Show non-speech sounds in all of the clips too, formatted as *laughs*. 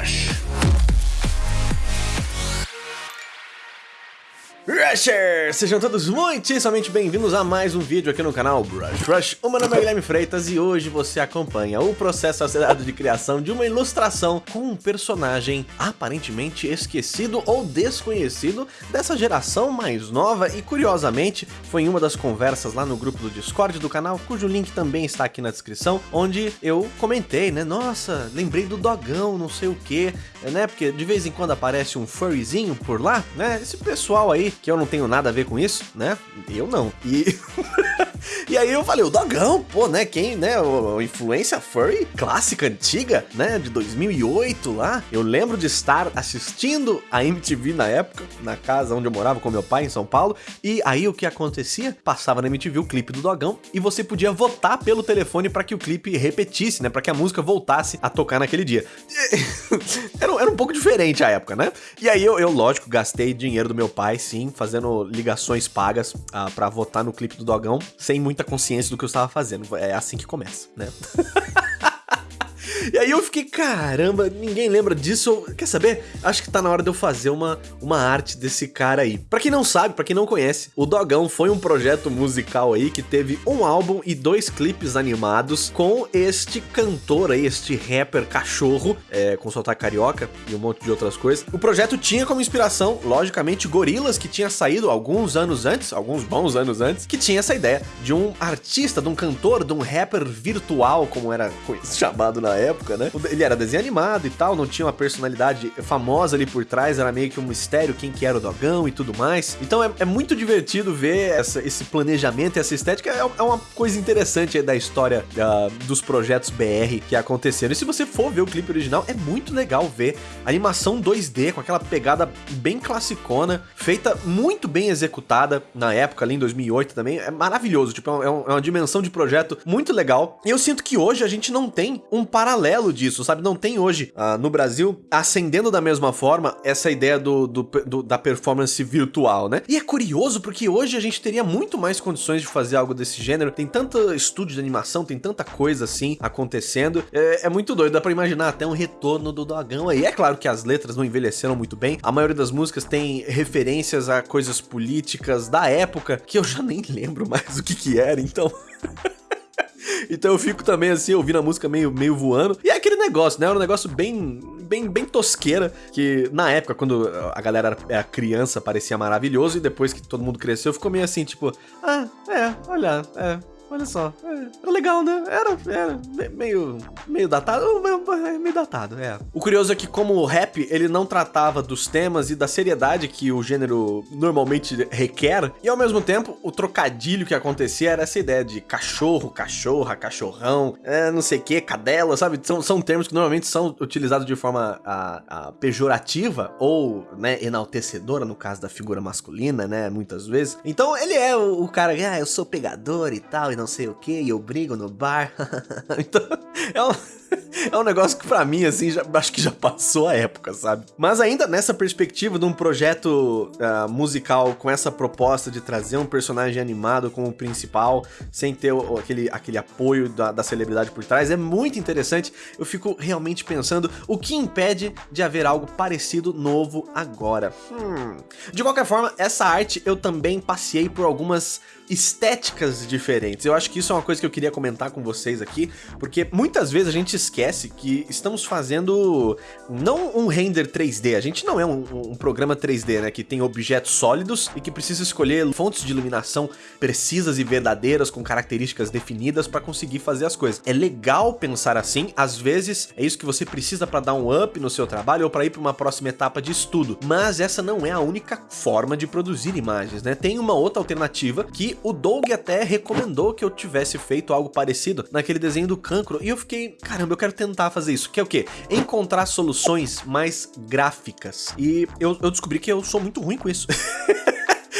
Rush. Sejam todos muitíssimamente bem-vindos a mais um vídeo aqui no canal Brush Rush. O meu nome é Guilherme Freitas e hoje você acompanha o processo acelerado de criação de uma ilustração com um personagem aparentemente esquecido ou desconhecido dessa geração mais nova e curiosamente foi em uma das conversas lá no grupo do Discord do canal, cujo link também está aqui na descrição, onde eu comentei, né, nossa, lembrei do dogão, não sei o que, né, porque de vez em quando aparece um furryzinho por lá, né, esse pessoal aí que eu não tenho nada a ver com isso, né? Eu não. E *laughs* E aí eu falei, o Dogão, pô, né, quem, né, o, influência furry clássica, antiga, né, de 2008 lá. Eu lembro de estar assistindo a MTV na época, na casa onde eu morava com meu pai, em São Paulo, e aí o que acontecia? Passava na MTV o clipe do Dogão e você podia votar pelo telefone para que o clipe repetisse, né, para que a música voltasse a tocar naquele dia. *laughs* era, era, um pouco diferente a época, né? E aí eu, eu, lógico, gastei dinheiro do meu pai, sim, fazendo ligações pagas ah, para votar no clipe do Dogão, sem muita consciência do que eu estava fazendo. É assim que começa, né? *laughs* E aí eu fiquei, caramba, ninguém lembra disso. Quer saber? Acho que tá na hora de eu fazer uma, uma arte desse cara aí. Pra quem não sabe, pra quem não conhece, o Dogão foi um projeto musical aí que teve um álbum e dois clipes animados com este cantor aí, este rapper cachorro, é, com sotaque carioca e um monte de outras coisas. O projeto tinha como inspiração, logicamente, Gorilas, que tinha saído alguns anos antes, alguns bons anos antes, que tinha essa ideia de um artista, de um cantor, de um rapper virtual, como era chamado na época época, né? Ele era desenho animado e tal, não tinha uma personalidade famosa ali por trás, era meio que um mistério quem que era o Dogão e tudo mais. Então é, é muito divertido ver essa, esse planejamento e essa estética, é, é uma coisa interessante da história uh, dos projetos BR que aconteceram. E se você for ver o clipe original, é muito legal ver animação 2D com aquela pegada bem classicona, feita muito bem executada na época, ali em 2008 também, é maravilhoso, tipo, é, é, é uma dimensão de projeto muito legal. E eu sinto que hoje a gente não tem um paralelo paralelo disso, sabe? Não tem hoje uh, no Brasil acendendo da mesma forma essa ideia do, do, do, da performance virtual, né? E é curioso porque hoje a gente teria muito mais condições de fazer algo desse gênero. Tem tanto estúdio de animação, tem tanta coisa assim acontecendo. É, é muito doido, dá pra imaginar até um retorno do Dogão aí. É claro que as letras não envelheceram muito bem. A maioria das músicas tem referências a coisas políticas da época que eu já nem lembro mais *laughs* o que que era, então... *laughs* Então eu fico também assim, ouvindo a música meio, meio voando. E é aquele negócio, né? É um negócio bem, bem, bem tosqueira, que na época, quando a galera era criança, parecia maravilhoso, e depois que todo mundo cresceu, ficou meio assim, tipo, ah, é, olha, é, Olha só, é, era legal, né? Era, era meio, meio datado, meio datado, é. O curioso é que como o rap, ele não tratava dos temas e da seriedade que o gênero normalmente requer, e ao mesmo tempo, o trocadilho que acontecia era essa ideia de cachorro, cachorra, cachorrão, é, não sei o que, cadela, sabe? São, são termos que normalmente são utilizados de forma a, a pejorativa ou, né, enaltecedora, no caso da figura masculina, né, muitas vezes. Então ele é o, o cara, ah, eu sou pegador e tal, e não sei o que, e eu brigo no bar. *laughs* então, é um, é um negócio que pra mim, assim, já, acho que já passou a época, sabe? Mas ainda nessa perspectiva de um projeto uh, musical com essa proposta de trazer um personagem animado como principal, sem ter o, aquele, aquele apoio da, da celebridade por trás, é muito interessante. Eu fico realmente pensando o que impede de haver algo parecido novo agora. Hum. De qualquer forma, essa arte eu também passei por algumas estéticas diferentes. Eu acho que isso é uma coisa que eu queria comentar com vocês aqui, porque muitas vezes a gente esquece que estamos fazendo não um render 3D, a gente não é um, um programa 3D, né, que tem objetos sólidos e que precisa escolher fontes de iluminação precisas e verdadeiras com características definidas para conseguir fazer as coisas. É legal pensar assim, às vezes é isso que você precisa para dar um up no seu trabalho ou para ir para uma próxima etapa de estudo, mas essa não é a única forma de produzir imagens, né? Tem uma outra alternativa que o Doug até recomendou que eu tivesse feito algo parecido naquele desenho do cancro, e eu fiquei, caramba, eu quero tentar fazer isso, que é o quê? Encontrar soluções mais gráficas. E eu, eu descobri que eu sou muito ruim com isso. *laughs*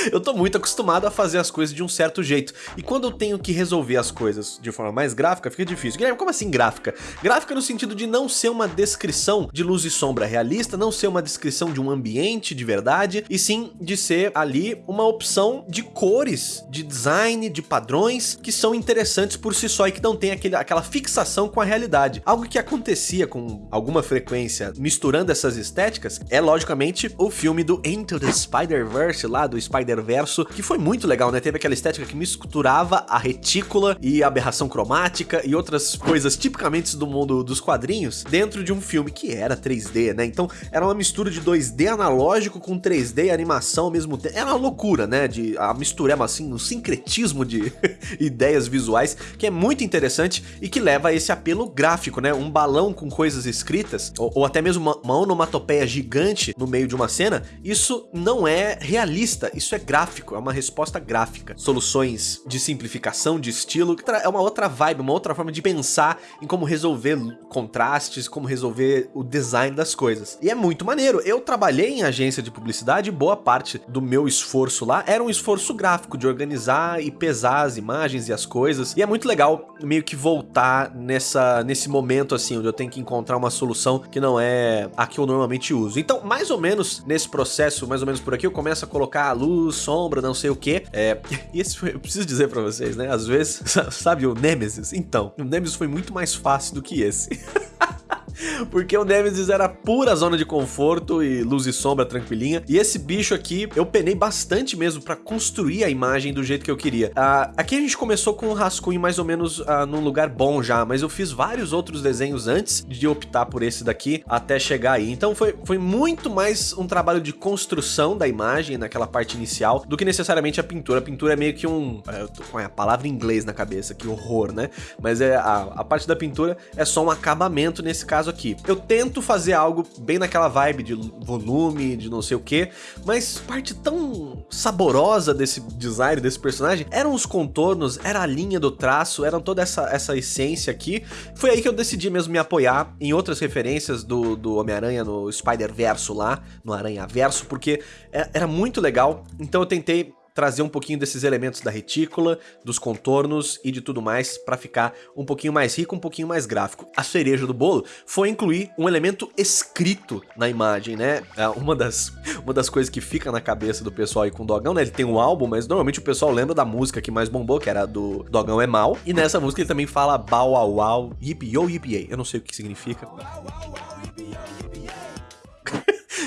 *laughs* eu tô muito acostumado a fazer as coisas de um certo jeito. E quando eu tenho que resolver as coisas de forma mais gráfica, fica difícil. Guilherme, como assim gráfica? Gráfica no sentido de não ser uma descrição de luz e sombra realista, não ser uma descrição de um ambiente de verdade, e sim de ser ali uma opção de cores, de design, de padrões que são interessantes por si só e que não tem aquele, aquela fixação com a realidade. Algo que acontecia com alguma frequência misturando essas estéticas é logicamente o filme do Into the Spider-Verse lá do Spider-Verso, que foi muito legal, né? Teve aquela estética que misturava a retícula e a aberração cromática e outras coisas tipicamente do mundo dos quadrinhos dentro de um filme que era 3D, né? Então era uma mistura de 2D analógico com 3D e animação ao mesmo tempo. Era uma loucura, né? De a mistureba assim, um sincretismo de *laughs* ideias visuais que é muito interessante e que leva a esse apelo gráfico, né? Um balão com coisas escritas ou, ou até mesmo uma, uma onomatopeia gigante no meio de uma cena, isso não é realista, isso é gráfico, é uma resposta gráfica. Soluções de simplificação de estilo, é uma outra vibe, uma outra forma de pensar em como resolver contrastes, como resolver o design das coisas. E é muito maneiro. Eu trabalhei em agência de publicidade boa parte do meu esforço lá era um esforço gráfico de organizar e pesar as imagens e as coisas. E é muito legal meio que voltar nessa nesse momento assim, onde eu tenho que encontrar uma solução que não é a que eu normalmente uso. Então, mais ou menos nesse processo, mais ou menos por aqui, eu começo a colocar luz, sombra, não sei o que. É, *laughs* e esse foi, eu preciso dizer pra vocês, né? Às vezes, *laughs* sabe o Nemesis? Então, o Nemesis foi muito mais fácil do que esse. *laughs* *laughs* Porque o Nemesis era pura zona de conforto e luz e sombra tranquilinha. E esse bicho aqui, eu penei bastante mesmo pra construir a imagem do jeito que eu queria. Uh, aqui a gente começou com um rascunho mais ou menos uh, num lugar bom já, mas eu fiz vários outros desenhos antes de optar por esse daqui até chegar aí. Então foi, foi muito mais um trabalho de construção da imagem naquela parte inicial do que necessariamente a pintura. A pintura é meio que um... Eu tô com a palavra em inglês na cabeça, que horror, né? Mas é a, a parte da pintura é só um acabamento nesse caso aqui. Eu tento fazer algo bem naquela vibe de volume, de não sei o que, mas parte tão saborosa desse design, desse personagem, eram os contornos, era a linha do traço, eram toda essa, essa essência aqui. Foi aí que eu decidi mesmo me apoiar em outras referências do, do Homem-Aranha no Spider-Verso lá, no Aranha-Verso, porque é, era muito legal, então eu tentei trazer um pouquinho desses elementos da retícula, dos contornos e de tudo mais para ficar um pouquinho mais rico, um pouquinho mais gráfico. A cereja do bolo foi incluir um elemento escrito na imagem, né? É uma das, uma das coisas que fica na cabeça do pessoal aí com o Dogão, né? Ele tem um álbum, mas normalmente o pessoal lembra da música que mais bombou, que era do Dogão é Mal. E nessa música ele também fala Bow Wow Wow, Yip Yo Yip Eu não sei o que significa.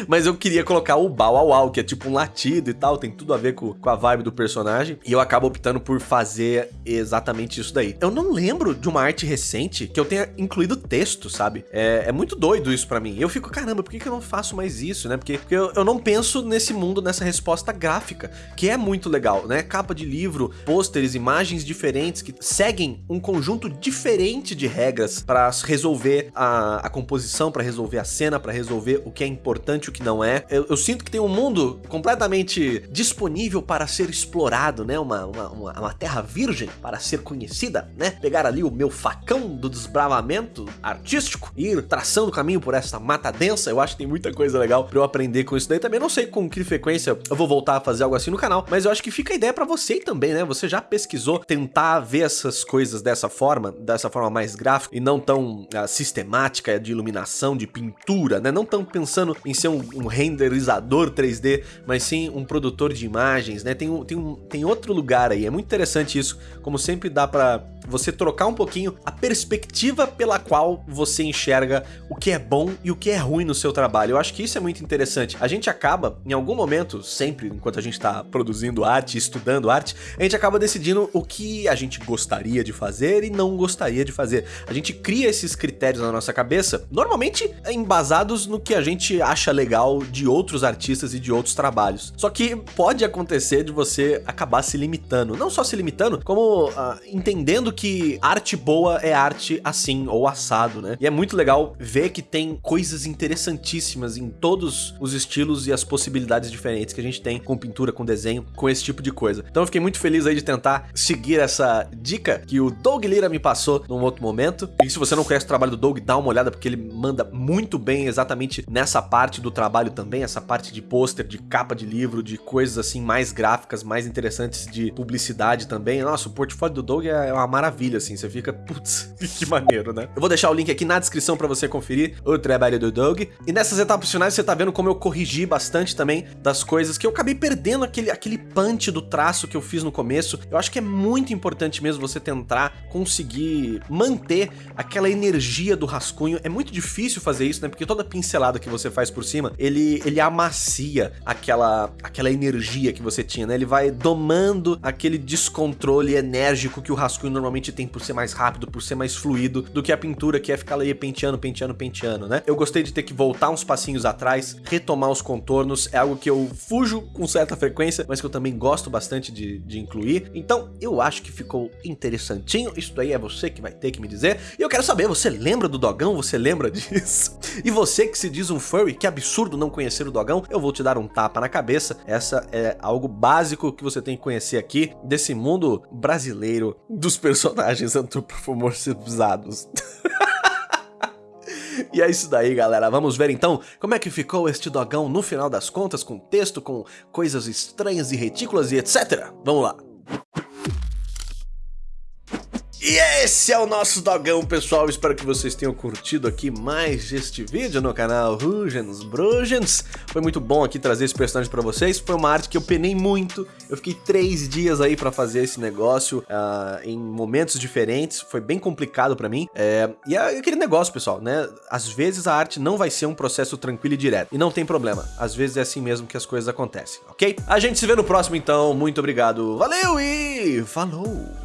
Mas eu queria colocar o Bow Wow Wow, que é tipo um latido e tal, tem tudo a ver com, com a vibe do personagem. E eu acabo optando por fazer exatamente isso daí. Eu não lembro de uma arte recente que eu tenha incluído texto, sabe? É, é muito doido isso para mim. Eu fico, caramba, por que, que eu não faço mais isso, né? Porque, porque eu, eu não penso nesse mundo, nessa resposta gráfica, que é muito legal, né? Capa de livro, pôsteres, imagens diferentes que seguem um conjunto diferente de regras para resolver a, a composição, para resolver a cena, para resolver o que é importante que não é. Eu, eu, sinto que tem um mundo completamente disponível para ser explorado, né? Uma, uma, uma, uma terra virgem para ser conhecida, né? Pegar ali o meu facão do desbravamento artístico e ir traçando o caminho por essa mata densa. Eu acho que tem muita coisa legal para eu aprender com isso daí. Também não sei com que frequência eu vou voltar a fazer algo assim no canal, mas eu acho que fica a ideia para você também, né? Você já pesquisou tentar ver essas coisas dessa forma, dessa forma mais gráfica e não tão uh, sistemática de iluminação, de pintura, né? Não tão pensando em ser um um, renderizador 3D, mas sim um produtor de imagens, né? Tem, um, tem, um, tem outro lugar aí, é muito interessante isso, como sempre dá pra você trocar um pouquinho a perspectiva pela qual você enxerga o que é bom e o que é ruim no seu trabalho. Eu acho que isso é muito interessante. A gente acaba, em algum momento, sempre enquanto a gente está produzindo arte, estudando arte, a gente acaba decidindo o que a gente gostaria de fazer e não gostaria de fazer. A gente cria esses critérios na nossa cabeça, normalmente embasados no que a gente acha legal de outros artistas e de outros trabalhos. Só que pode acontecer de você acabar se limitando, não só se limitando, como uh, entendendo que arte boa é arte assim, ou assado, né? E é muito legal ver que tem coisas interessantíssimas em todos os estilos e as possibilidades diferentes que a gente tem com pintura, com desenho, com esse tipo de coisa. Então eu fiquei muito feliz aí de tentar seguir essa dica que o Doug Lira me passou num outro momento. E se você não conhece o trabalho do Doug, dá uma olhada porque ele manda muito bem exatamente nessa parte do trabalho também, essa parte de pôster, de capa de livro, de coisas assim mais gráficas, mais interessantes de publicidade também. Nossa, o portfólio do Doug é uma maravilha, assim, você fica, putz, *laughs* que maneiro, né? Eu vou deixar o link aqui na descrição para você conferir o trabalho do Doug. E nessas etapas finais você tá vendo como eu corrigi bastante também das coisas que eu acabei perdendo aquele, aquele punch do traço que eu fiz no começo. Eu acho que é muito importante mesmo você tentar conseguir manter aquela energia do rascunho. É muito difícil fazer isso, né? Porque toda pincelada que você faz por cima, ele, ele amacia aquela, aquela energia que você tinha, né? Ele vai domando aquele descontrole enérgico que o rascunho normalmente tem por ser mais rápido, por ser mais fluido do que a pintura que é ficar ali penteando, penteando, penteando, né? Eu gostei de ter que voltar uns passinhos atrás, retomar os contornos, é algo que eu fujo com certa frequência, mas que eu também gosto bastante de, de incluir. Então, eu acho que ficou interessantinho. Isso daí é você que vai ter que me dizer. E eu quero saber, você lembra do Dogão? Você lembra *laughs* disso? E você que se diz um furry, que absurdo não conhecer o Dogão, eu vou te dar um tapa na cabeça. Essa é algo básico que você tem que conhecer aqui desse mundo brasileiro dos personagens antropomorfizados. *laughs* E é isso daí, galera. Vamos ver então como é que ficou este dogão no final das contas, com texto, com coisas estranhas e retículas e etc. Vamos lá. E esse é o nosso dogão, pessoal. Espero que vocês tenham curtido aqui mais este vídeo no canal Rugens Brugens. Foi muito bom aqui trazer esse personagem pra vocês. Foi uma arte que eu penei muito. Eu fiquei três dias aí pra fazer esse negócio uh, em momentos diferentes. Foi bem complicado pra mim. É, e é aquele negócio, pessoal, né? Às vezes a arte não vai ser um processo tranquilo e direto. E não tem problema. Às vezes é assim mesmo que as coisas acontecem, ok? A gente se vê no próximo, então. Muito obrigado. Valeu e falou!